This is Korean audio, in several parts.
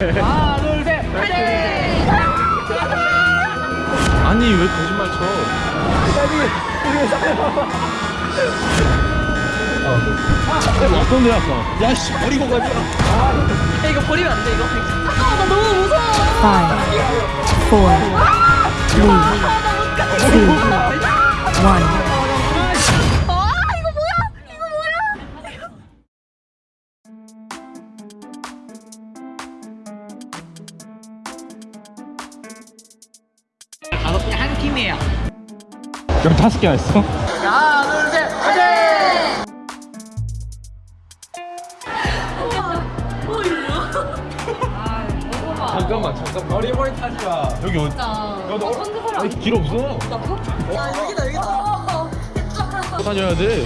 하나 둘셋 아니 왜 거짓말 쳐? 어. 어떤 데 아까 야씨 버리고 가자 아, 이거 버리면 안돼 이거? 아, 나 너무 무서워. 5 4 3 2 1 개한 팀이에요 열 다섯 개나 있어? 하나 둘셋 잠깐만 잠깐만. 머리 머리 타지 마. 여기 어디? 야, 너 아니, 길 없어. 야, 여기다, 여기다. 다녀야 돼.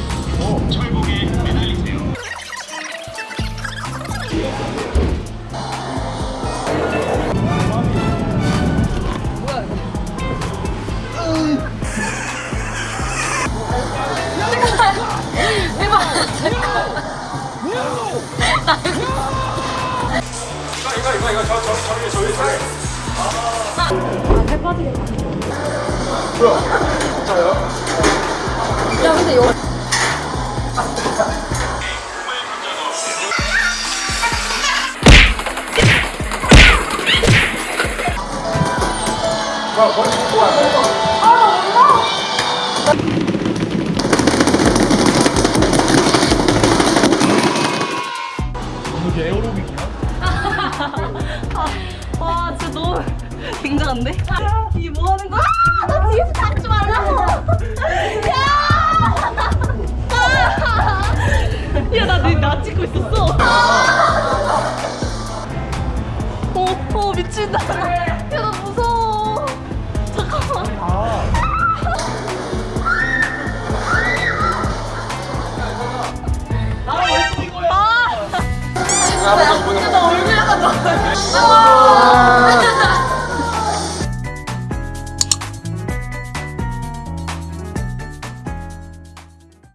야, 근데 여기. 이게 굉장한데? 이게 뭐 하는 거야? 아, 나 뒤에서 닿지 말라고! 야! 아! 야, 나, 나, 나 찍고 있었어. 어, 어, 미친다. 야, 나 무서워. 잠깐만. 아! 야, 나 얼굴 약간 나. 아!